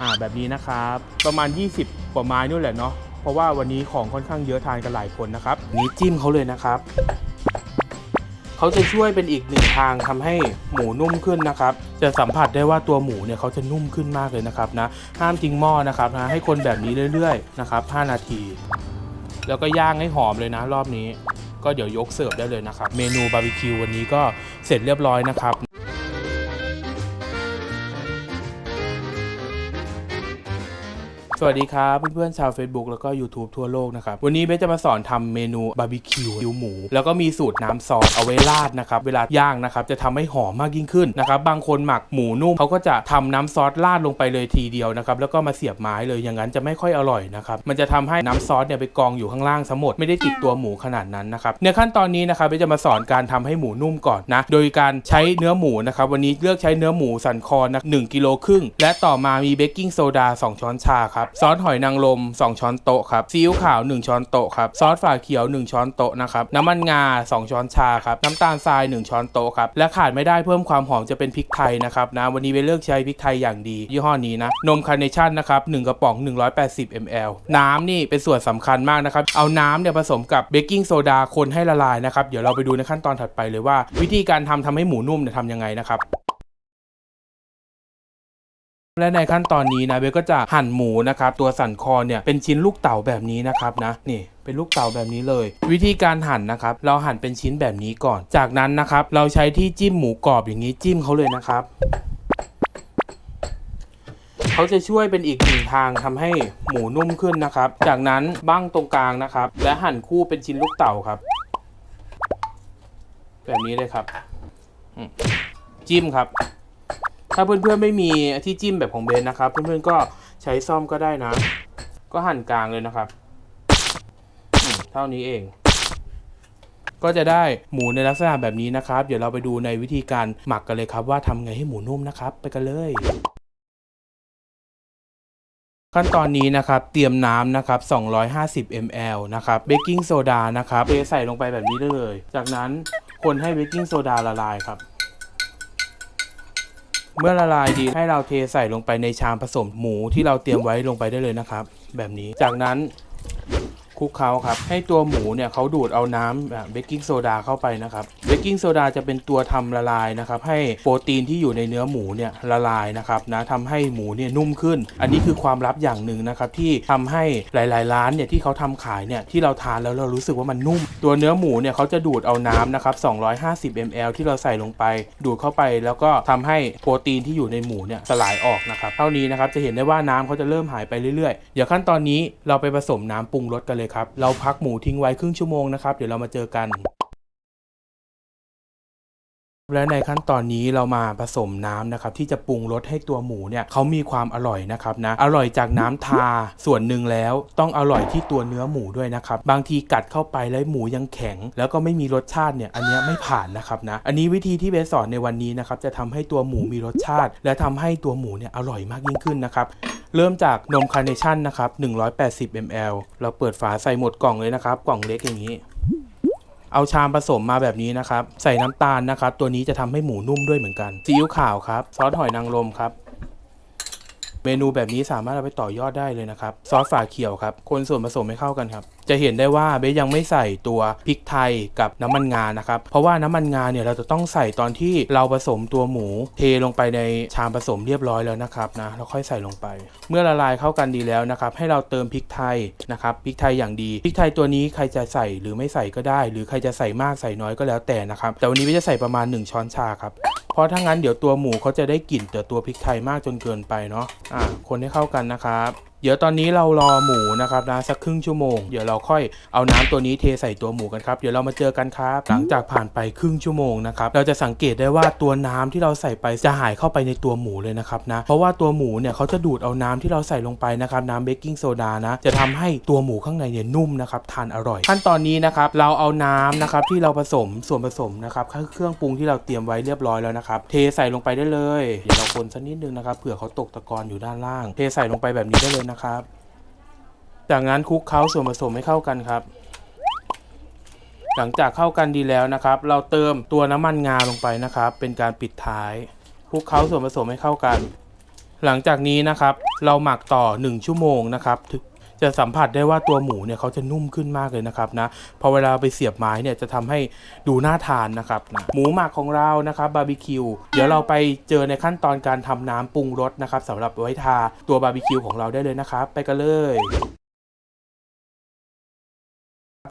อ่าแบบนี้นะครับ ประมาณ 20กว่าไม้นู่นแหละเนาะเพราะว่าวันนี้ของค่อนข้างเยอะทานกันหลายคนนะครับนี้จิ้มเขาเลยนะครับเขาจะช่วยเป็นอีกหนึ่งทางทำให้หมูนุ่มขึ้นนะครับ จะสัมผัสได้ว่าตัวหมูเนี่ยเขาจะนุ่มขึ้นมากเลยนะครับนะห้ามทิ้งหม้อนะครับนะให้คนแบบนี้เรื่อยๆนะครับ5นาที แล้วก็ย่างให้หอมเลยนะ รอบนี้ ก็เดี๋ยวยกเสิร์ฟได้เลยนะครับ เมนูบาร์บีคิววันนี้ก็เสร็จเรียบร้อยนะครับ สวัสดีครับเพื่อนๆชาว Facebook แล้วก็ YouTube ทั่วโลกนะครับ วันนี้เบสจะมาสอนทำเมนูบาร์บีคิวคิวหมู แล้วก็มีสูตรน้ำซอสเอาไว้ราดนะครับ เวลาย่างนะครับ จะทำให้หอมมากยิ่งขึ้นนะครับ บางคนหมักหมูนุ่มเขาก็จะทำน้ำซอสราดลงไปเลยทีเดียวนะครับ แล้วก็มาเสียบไม้เลยอย่างนั้นจะไม่ค่อยอร่อยนะครับ มันจะทำให้น้ำซอสเนี่ยไปกองอยู่ข้างล่างซะหมดไม่ได้ติดตัวหมูขนาดนั้นนะครับในขั้นตอนนี้นะครับเบสจะมาสอนการทำให้หมูนุ่มก่อนนะโดยการใช้เนื้อหมูนะครับวันนี้เลือกใช้เนื้อหมูสันคอนะหนึ่งกิโลครึ่งและต่อมามีเบกกิ้งโซดา2ช้อนชาครับซอสหอยนางรม2 ช้อนโต๊ะครับซีอิ๊วขาว 1 ช้อนโต๊ะครับซอสฝาเขียว 1 ช้อนโต๊ะนะครับน้ำมันงา 2 ช้อนชาครับน้ำตาลทราย 1 ช้อนโต๊ะครับและขาดไม่ได้เพิ่มความหอมจะเป็นพริกไทยนะครับนะวันนี้เบสเลือกใช้พริกไทยอย่างดี ยี่ห้อนี้นะนมคาร์เนชั่นนะครับ1กระป๋อง 180 ml น้ำนี่เป็นส่วนสำคัญมากนะครับเอาน้ำเนี่ยผสมกับเบกกิ้งโซดาคนให้ละลายนะครับเดี๋ยวเราไปดูในขั้นตอนถัดไปเลยว่า วิธีการทำทำให้หมูนุ่มเนี่ยทำยังไงนะครับ และในขั้นตอนนี้นะเบสก็จะหั่นหมูนะครับตัวสันคอเนี่ยเป็นชิ้นลูกเต๋าแบบนี้นะครับนะนี่เป็นลูกเต๋าแบบนี้เลย วิธีการหั่นนะครับ เราหั่นเป็นชิ้นแบบนี้ก่อน จากนั้นนะครับ เราใช้ที่จิ้มหมูกรอบอย่างนี้จิ้มเขาเลยนะครับเขาจะช่วยเป็นอีกหนึ่งทางทำให้หมูนุ่มขึ้นนะครับ จากนั้นบ้างตรงกลางนะครับ และหั่นคู่เป็นชิ้นลูกเต๋าครับ แบบนี้เลยครับจิ้มครับ ถ้าเพื่อนๆไม่มีที่จิ้มแบบของเบนนะครับ เพื่อนๆก็ใช้ซ่อมก็ได้นะ ก็หั่นกลางเลยนะครับ เท่านี้เอง ก็จะได้หมูในลักษณะแบบนี้นะครับ เดี๋ยวเราไปดูในวิธีการหมักกันเลยครับ ว่าทำไงให้หมูนุ่มนะครับ ไปกันเลยขั้นตอนนี้นะครับ เตรียมน้ำนะครับ 250 ml นะครับ เบกกิ้งโซดานะครับเทใส่ลงไปแบบนี้ได้เลย จากนั้นคนให้เบกกิ้งโซดาละลายครับ เมื่อละลายดีให้เราเทใส่ลงไปในชามผสมหมูที่เราเตรียมไว้ลงไปได้เลยนะครับ แบบนี้จากนั้น คลุกเคล้าครับ ให้ตัวหมูเนี่ยเขาดูดเอาน้ำเบกกิ้งโซดาเข้าไปนะครับเบกกิ้งโซดาจะเป็นตัวทำละลายนะครับ ให้โปรตีนที่อยู่ในเนื้อหมูเนี่ยละลายนะครับนะทำให้หมูเนี่ยนุ่มขึ้น อันนี้คือความลับอย่างหนึ่งนะครับที่ทำให้หลาย ๆ ร้านเนี่ยที่เขาทำขายเนี่ยที่เราทานแล้วเรารู้สึกว่ามันนุ่ม ตัวเนื้อหมูเนี่ยเขาจะดูดเอาน้ำนะครับ250 ml ที่เราใส่ลงไป ดูดเข้าไปแล้วก็ทำให้โปรตีนที่อยู่ในหมูเนี่ยสลายออกนะครับเท่านี้นะครับจะเห็นได้ว่าน้ำเขาจะเริ่มหายไปเรื่อย ๆ เดี๋ยวขั้นตอนนี้เราไปผสมน้ำปรุงรสกันเลยครับ เราพักหมูทิ้งไว้ครึ่งชั่วโมงนะครับ เดี๋ยวเรามาเจอกัน และในขั้นตอนนี้เรามาผสมน้ำนะครับที่จะปรุงรสให้ตัวหมูเนี่ยเขามีความอร่อยนะครับนะอร่อยจากน้ำทาส่วนหนึ่งแล้ว ต้องอร่อยที่ตัวเนื้อหมูด้วยนะครับบางทีกัดเข้าไปแล้วหมูยังแข็ง แล้วก็ไม่มีรสชาติเนี่ยอันนี้ไม่ผ่านนะครับนะอันนี้วิธีที่เบสสอนในวันนี้นะครับจะทำให้ตัวหมูมีรสชาติ และทำให้ตัวหมูเนี่ยอร่อยมากยิ่งขึ้นนะครับเริ่มจากนมคาร์เนชั่นนะครับ180 ml เราเปิดฝาใส่หมดกล่องเลยนะครับกล่องเล็กอย่างนี้ เอาชามผสมมาแบบนี้นะครับ ใส่น้ำตาลนะครับ ตัวนี้จะทำให้หมูนุ่มด้วยเหมือนกันซีอิ๊วขาวครับ ซอสหอยนางรมครับ เมนูแบบนี้สามารถเอาไปต่อยอดได้เลยนะครับ ซอสฝาเขียวครับ คนส่วนผสมให้เข้ากันครับ จะเห็นได้ว่าเบสยังไม่ใส่ตัวพริกไทยกับน้ำมันงานะครับ เพราะว่าน้ำมันงาเนี่ยเราจะต้องใส่ตอนที่เราผสมตัวหมู เทลงไปในชามผสมเรียบร้อยแล้วนะครับนะเราค่อยใส่ลงไป เมื่อละลายเข้ากันดีแล้วนะครับ ให้เราเติมพริกไทยนะครับพริกไทยอย่างดีพริกไทยตัวนี้ใครจะใส่หรือไม่ใส่ก็ได้ หรือใครจะใส่มากใส่น้อยก็แล้วแต่นะครับแต่วันนี้เบสจะใส่ประมาณ 1 ช้อนชาครับเพราะถ้างั้นเดี๋ยวตัวหมูเขาจะได้กลิ่นแต่ตัวพริกไทยมากจนเกินไปเนาะคนให้เข้ากันนะครับ เดี๋ยวตอนนี้เรารอหมูนะครับนะสักครึ่งชั่วโมงเดี๋ยวเราค่อยเอาน้ำตัวนี้เทใส่ตัวหมูกันครับ เดี๋ยวเรามาเจอกันครับ หลังจากผ่านไปครึ่งชั่วโมงนะครับเราจะสังเกตได้ว่าตัวน้ำที่เราใส่ไปจะหายเข้าไปในตัวหมูเลยนะครับนะเพราะว่าตัวหมูเนี่ยเขาจะดูดเอาน้ำที่เราใส่ลงไปนะครับน้ำเบกกิ้งโซดานะจะทำให้ตัวหมูข้างในเนี่ยนุ่มนะครับทานอร่อย ขั้นตอนนี้นะครับเราเอาน้ำนะครับที่เราผสมส่วนผสมนะครับเครื่องปรุงที่เราเตรียมไว้เรียบร้อยแล้วนะครับเทใส่ลงไปได้เลยเดี๋ยวเราคนสักนิดนึงนะครับเผื่อเขาตกตะกอนอยู่ด้านล่าง เทใส่ลงไปแบบนี้ได้เลยนะครับ จากนั้นคลุกเคล้าส่วนผสมให้เข้ากันครับ หลังจากเข้ากันดีแล้วนะครับ เราเติมตัวน้ำมันงาลงไปนะครับ เป็นการปิดท้ายคลุกเคล้าส่วนผสมให้เข้ากัน หลังจากนี้นะครับ เราหมักต่อ 1 ชั่วโมงนะครับ จะสัมผัสได้ว่าตัวหมูเนี่ยเขาจะนุ่มขึ้นมากเลยนะครับนะพอเวลาไปเสียบไม้เนี่ยจะทำให้ดูน่าทานนะครับนะหมูหมักของเรานะครับบาร์บีคิวเดี๋ยวเราไปเจอในขั้นตอนการทำน้ำปรุงรสนะครับสำหรับไว้ทาตัวบาร์บีคิวของเราได้เลยนะครับไปกันเลย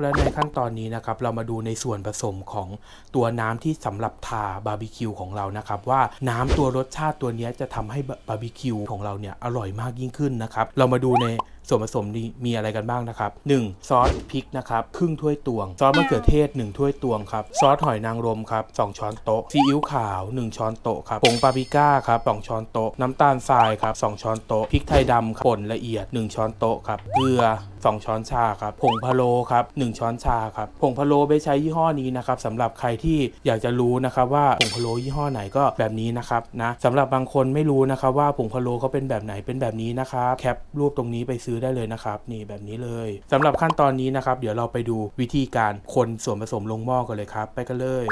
และในขั้นตอนนี้นะครับเรามาดูในส่วนผสมของตัวน้ำที่สำหรับทาบาร์บีคิวของเรานะครับว่าน้ำตัวรสชาติตัวนี้จะทำให้บาร์บีคิวของเราเนี่ยอร่อยมากยิ่งขึ้นนะครับเรามาดูใน ส่วนผสมนี้มีอะไรกันบ้างนะครับ 1. ซอสพริกนะครับครึ่งถ้วยตวง ซอสมะเขือเทศ 1 ถ้วยตวงครับซอสหอยนางรมครับ2ช้อนโต๊ะซีอิ๊วขาว 1 ช้อนโต๊ะครับผงปาปริก้าครับ2ช้อนโต๊ะน้ำตาลทรายครับ2ช้อนโต๊ะพริกไทยดำครับป่นละเอียด 1 ช้อนโต๊ะครับเกลือ 2 ช้อนชาครับผงพะโล้ครับ1ช้อนชาครับผงพะโล้ไปใช้ยี่ห้อนี้นะครับสำหรับใครที่อยากจะรู้นะครับว่าผงพะโล้ยี่ห้อไหนก็แบบนี้นะครับนะสำหรับบางคนไม่รู้นะครับว่าผงพะโล้เขาเป็นแบบไหนเป็นแบบนี้นะครับแคปรูปตรงนี้ไปซื้อได้เลยนะครับ นี่แบบนี้เลยสำหรับขั้นตอนนี้นะครับ เดี๋ยวเราไปดูวิธีการคนส่วนผสมลงหม้อกันเลยครับ ไปกันเลย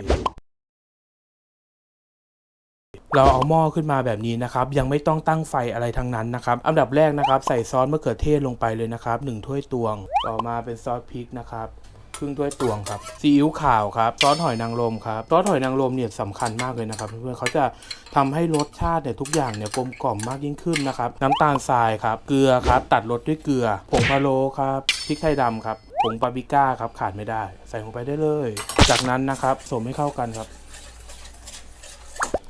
เราเอาหม้อขึ้นมาแบบนี้นะครับ ยังไม่ต้องตั้งไฟอะไรทั้งนั้นนะครับ อันดับแรกนะครับ ใส่ซอสมะเขือเทศลงไปเลยนะครับ1ถ้วยตวง ต่อมาเป็นซอสพริกนะครับ รึ่งถ้วยตวงครับซีอิ๊วขาวครับซอสหอยนางรมครับซอสหอยนางรมเนี่ยสำคัญมากเลยนะครับเพื่อนๆเขาจะทำให้รสชาติเนี่ยทุกอย่างเนี่ยกลมกล่อมมากยิ่งขึ้นนะครับน้ำตาลทรายครับเกลือครับตัดรสด้วยเกลือผงพะโล้ครับพริกไทยดำครับผงปาปริก้าครับขาดไม่ได้ ใส่ลงไปได้เลย จากนั้นนะครับผสมให้เข้ากันครับ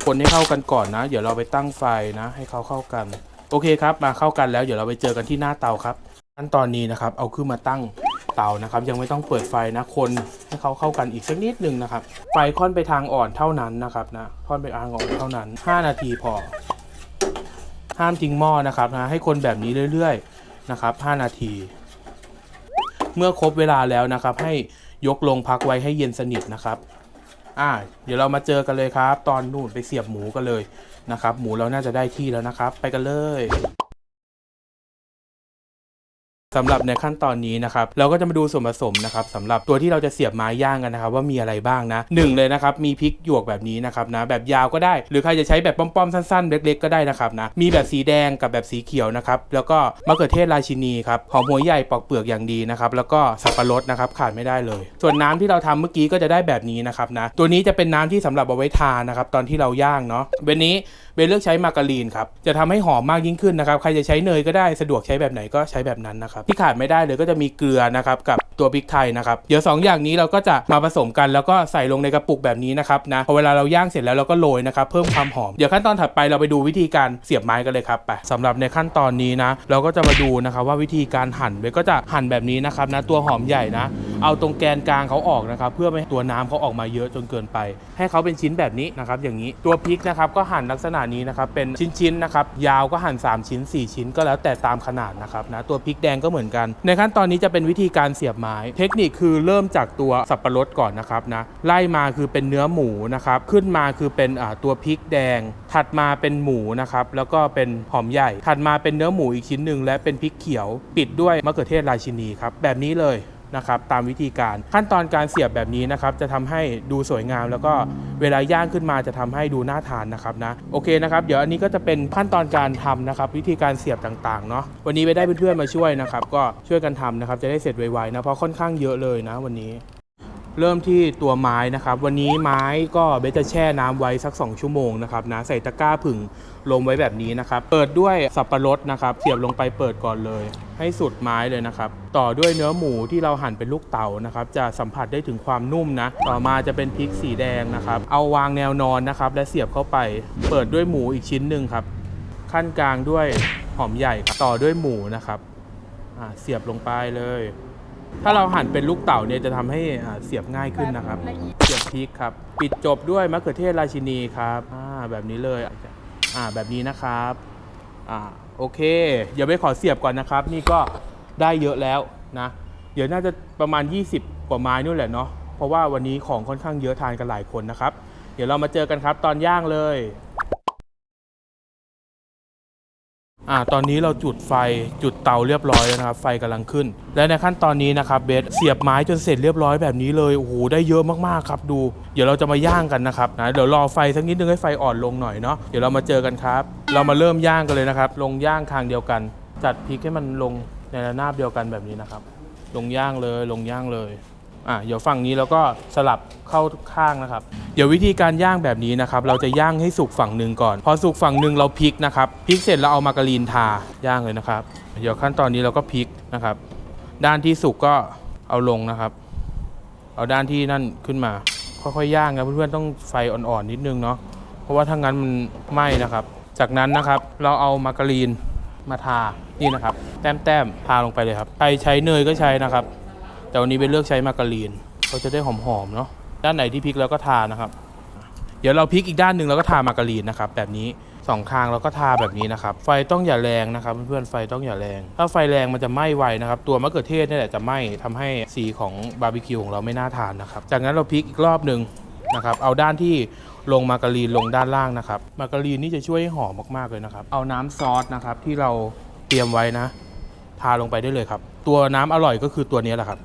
คนให้เข้ากันก่อนนะ เดี๋ยวเราไปตั้งไฟนะ ให้เขาเข้ากัน โอเคครับ มาเข้ากันแล้วเดี๋ยวเราไปเจอกันที่หน้าเตาครับขั้นตอนนี้นะครับ เอาขึ้นมาตั้ง เตานะครับ ยังไม่ต้องเปิดไฟนะคนให้เขาเข้ากันอีกสักนิดนึงนะครับ ไฟค่อนไปทางอ่อนเท่านั้นนะครับนะค่อนไปทางอ่อนเท่านั้น 5 นาทีพอ ห้ามทิ้งหม้อนะครับนะให้คนแบบนี้เรื่อยๆนะครับ 5 นาที เมื่อครบเวลาแล้วนะครับ ให้ยกลงพักไว้ให้เย็นสนิทนะครับอ่าเดี๋ยวเรามาเจอกันเลยครับ ตอนนู่นไปเสียบหมูกันเลยนะครับ หมูเราน่าจะได้ที่แล้วนะครับ ไปกันเลย สำหรับในขั้นตอนนี้นะครับเราก็จะมาดูส่วนผสมนะครับสำหรับตัวที่เราจะเสียบไม้ย่างกันนะครับว่ามีอะไรบ้างนะหนึ่งเลยนะครับมีพริกหยวกแบบนี้นะครับนะแบบยาวก็ได้ หรือใครจะใช้แบบป้อมๆสั้นๆ เล็กๆก็ได้นะครับนะมีแบบสีแดงกับแบบสีเขียวนะครับแล้วก็มะเขือเทศราชินีครับหอมหัวใหญ่ปอกเปลือกอย่างดีนะครับแล้วก็สับปะรดนะครับขาดไม่ได้เลย ส่วนน้ำที่เราทำเมื่อกี้ก็จะได้แบบนี้นะครับนะตัวนี้จะเป็นน้ำที่สำหรับเอาไว้ทานนะครับตอนที่เราย่างเนาะเบนนี้เบนเลือกใช้มาการีนครับจะทำให้หอมมากยิ่งขึ้นนะครับใครจะใช้เนยก็ได้สะดวกใช้แบบไหนก็ใช้แบบนั้นนะครับที่ขาดไม่ได้เลยก็จะมีเกลือนะครับกับตัวพริกไทยนะครับเดี๋ยวสองอย่างนี้เราก็จะมาผสมกันแล้วก็ใส่ลงในกระปุกแบบนี้นะครับนะพอเวลาเราย่างเสร็จแล้วเราก็โรยนะครับเพิ่มความหอมเดี๋ยวขั้นตอนถัดไปเราไปดูวิธีการเสียบไม้กันเลยครับไปสำหรับในขั้นตอนนี้นะเราก็จะมาดูนะครับว่าวิธีการหั่นเบก็จะหั่นแบบนี้นะครับนะตัวหอมใหญ่นะ เอาตรงแกนกลางเขาออกนะครับเพื่อไม่ให้ตัวน้ำเขาออกมาเยอะจนเกินไป ให้เขาเป็นชิ้นแบบนี้นะครับอย่างนี้ตัวพริกนะครับก็หั่นลักษณะนี้นะครับเป็นชิ้นๆนะครับยาวก็หั่น 3 ชิ้น 4 ชิ้นก็แล้วแต่ตามขนาดนะครับนะตัวพริกแดงก็เหมือนกัน ในขั้นตอนนี้จะเป็นวิธีการเสียบไม้ เทคนิคคือเริ่มจากตัวสับปะรดก่อนนะครับนะไล่มาคือเป็นเนื้อหมูนะครับขึ้นมาคือเป็นตัวพริกแดง ถัดมาเป็นหมูนะครับแล้วก็เป็นหอมใหญ่ ถัดมาเป็นเนื้อหมูอีกชิ้นหนึ่งและเป็นพริกเขียว ปิดด้วยมะเขือเทศราชินีครับแบบนี้เลย นะครับตามวิธีการ ขั้นตอนการเสียบแบบนี้นะครับจะทำให้ดูสวยงาม แล้วก็เวลาย่างขึ้นมาจะทำให้ดูน่าทานนะครับนะโอเคนะครับเดี๋ยวอันนี้ก็จะเป็นขั้นตอนการทำนะครับวิธีการเสียบต่างๆเนาะวันนี้ไปได้เพื่อนๆมาช่วยนะครับก็ช่วยกันทำนะครับจะได้เสร็จไวๆนะเพราะค่อนข้างเยอะเลยนะวันนี้ เริ่มที่ตัวไม้นะครับ วันนี้ไม้ก็เบสจะแช่น้ำไว้สัก 2 ชั่วโมงนะครับนะใส่ตะกร้าผึ่งลมไว้แบบนี้นะครับ เปิดด้วยสับปะรดนะครับเสียบลงไปเปิดก่อนเลย ให้สุดไม้เลยนะครับ ต่อด้วยเนื้อหมูที่เราหั่นเป็นลูกเต๋านะครับ จะสัมผัสได้ถึงความนุ่มนะ ต่อมาจะเป็นพริกสีแดงนะครับ เอาวางแนวนอนนะครับ และเสียบเข้าไป เปิดด้วยหมูอีกชิ้นหนึ่งครับ ขั้นกลางด้วยหอมใหญ่ต่อด้วยหมูนะครับเสียบลงไปเลย ถ้าเราหั่นเป็นลูกเต๋าเนี่ยจะทำให้เสียบง่ายขึ้นนะครับ เสียบพริกครับ ปิดจบด้วยมะเขือเทศราชินีครับอ่าแบบนี้เลยอ่าแบบนี้นะครับอ่าโอเค เดี๋ยวไปขอเสียบก่อนนะครับ นี่ก็ได้เยอะแล้วนะ เดี๋ยวน่าจะประมาณ 20 กว่าไม้นู่นแหละเนาะเพราะว่าวันนี้ของค่อนข้างเยอะทานกันหลายคนนะครับ เดี๋ยวเรามาเจอกันครับ ตอนย่างเลย อ่าตอนนี้เราจุดไฟจุดเตาเรียบร้อยแล้วนะครับ ไฟกำลังขึ้น และในขั้นตอนนี้นะครับเบสเสียบไม้จนเสร็จเรียบร้อยแบบนี้เลยโอ้โหได้เยอะมากๆครับดู เดี๋ยวเราจะมาย่างกันนะครับนะเดี๋ยวรอไฟสักนิดนึงให้ไฟอ่อนลงหน่อยเนาะเดี๋ยวเรามาเจอกันครับ เรามาเริ่มย่างกันเลยนะครับ ลงย่างทางเดียวกัน จัดพริกให้มันลงในระนาบเดียวกันแบบนี้นะครับ ลงย่างเลยลงย่างเลย อะเดี๋ยวฝั่งนี้แล้วก็สลับเข้าข้างนะครับ เดี๋ยววิธีการย่างแบบนี้นะครับ เราจะย่างให้สุกฝั่งหนึ่งก่อน พอสุกฝั่งหนึ่งเราพลิกนะครับพลิกเสร็จเราเอามาการีนทาย่างเลยนะครับ เดี๋ยวขั้นตอนนี้เราก็พลิกนะครับ ด้านที่สุกก็เอาลงนะครับ เอาด้านที่นั่นขึ้นมา ค่อยๆย่างนะเพื่อนๆต้องไฟอ่อนๆนิดนึงเนาะเพราะว่าถ้างั้นมันไหม้นะครับ จากนั้นนะครับเราเอามาการีนมาทานี่นะครับ แต้มๆทาลงไปเลยครับใครใช้เนยก็ใช้นะครับ แต่วันนี้เป็นเลือกใช้มาการีนเขาจะได้หอมๆเนาะด้านไหนที่พริกแล้วก็ทานะครับ เดี๋ยวเราพลิกอีกด้านหนึ่งเราก็ทามาการีนนะครับแบบนี้สองข้างเราก็ทาแบบนี้นะครับ ไฟต้องอย่าแรงนะครับเพื่อนๆไฟต้องอย่าแรง ถ้าไฟแรงมันจะไหม้ไวนะครับ ตัวมะเขือเทศนี่แหละจะไหม้ทำให้สีของบาร์บีคิวของเราไม่น่าทานนะครับ จากนั้นเราพลิกอีกรอบหนึ่งนะครับ เอาด้านที่ลงมาการีนลงด้านล่างนะครับ มาการีนนี่จะช่วยให้หอมมากๆเลยนะครับ เอาน้ำซอสนะครับที่เราเตรียมไว้นะ ทาลงไปได้เลยครับ ตัวน้ำอร่อยก็คือตัวนี้แหละครับ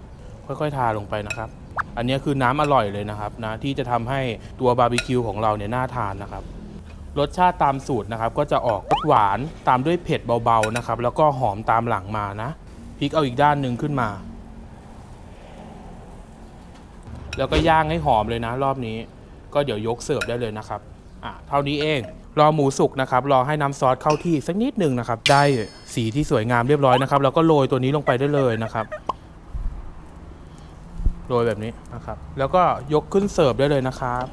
ค่อยๆ ทาลงไปนะครับ อันนี้คือน้ำอร่อยเลยนะครับนะที่จะทำให้ตัวบาร์บีคิวของเราเนี่ยน่าทานนะครับ รสชาติตามสูตรนะครับ ก็จะออกรสหวานตามด้วยเผ็ดเบาๆนะครับ แล้วก็หอมตามหลังมานะพลิกเอาอีกด้านหนึ่งขึ้นมา แล้วก็ย่างให้หอมเลยนะ รอบนี้ ก็เดี๋ยวยกเสิร์ฟได้เลยนะครับอะเท่านี้เองรอหมูสุกนะครับ รอให้น้ำซอสเข้าที่สักนิดหนึ่งนะครับ ได้สีที่สวยงามเรียบร้อยนะครับ แล้วก็โรยตัวนี้ลงไปได้เลยนะครับ โรยแบบนี้นะครับ แล้วก็ยกขึ้นเสิร์ฟได้เลยนะครับ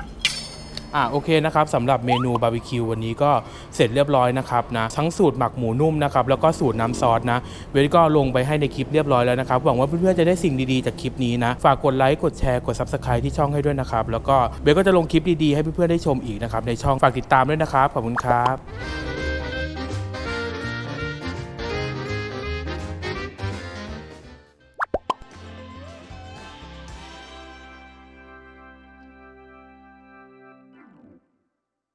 อะโอเคนะครับสำหรับเมนูบาร์บีคิววันนี้ก็เสร็จเรียบร้อยนะครับนะทั้งสูตรหมักหมูนุ่มนะครับแล้วก็สูตรน้ำซอสนะ เวทก็ลงไปให้ในคลิปเรียบร้อยแล้วนะครับหวังว่าเพื่อนๆจะได้สิ่งดีๆจากคลิปนี้นะ ฝากกดไลค์กดแชร์กด subscribe ที่ช่องให้ด้วยนะครับแล้วก็เบสก็จะลงคลิปดีๆให้เพื่อนๆได้ชมอีกนะครับในช่องฝากติดตามด้วยนะครับขอบคุณครับ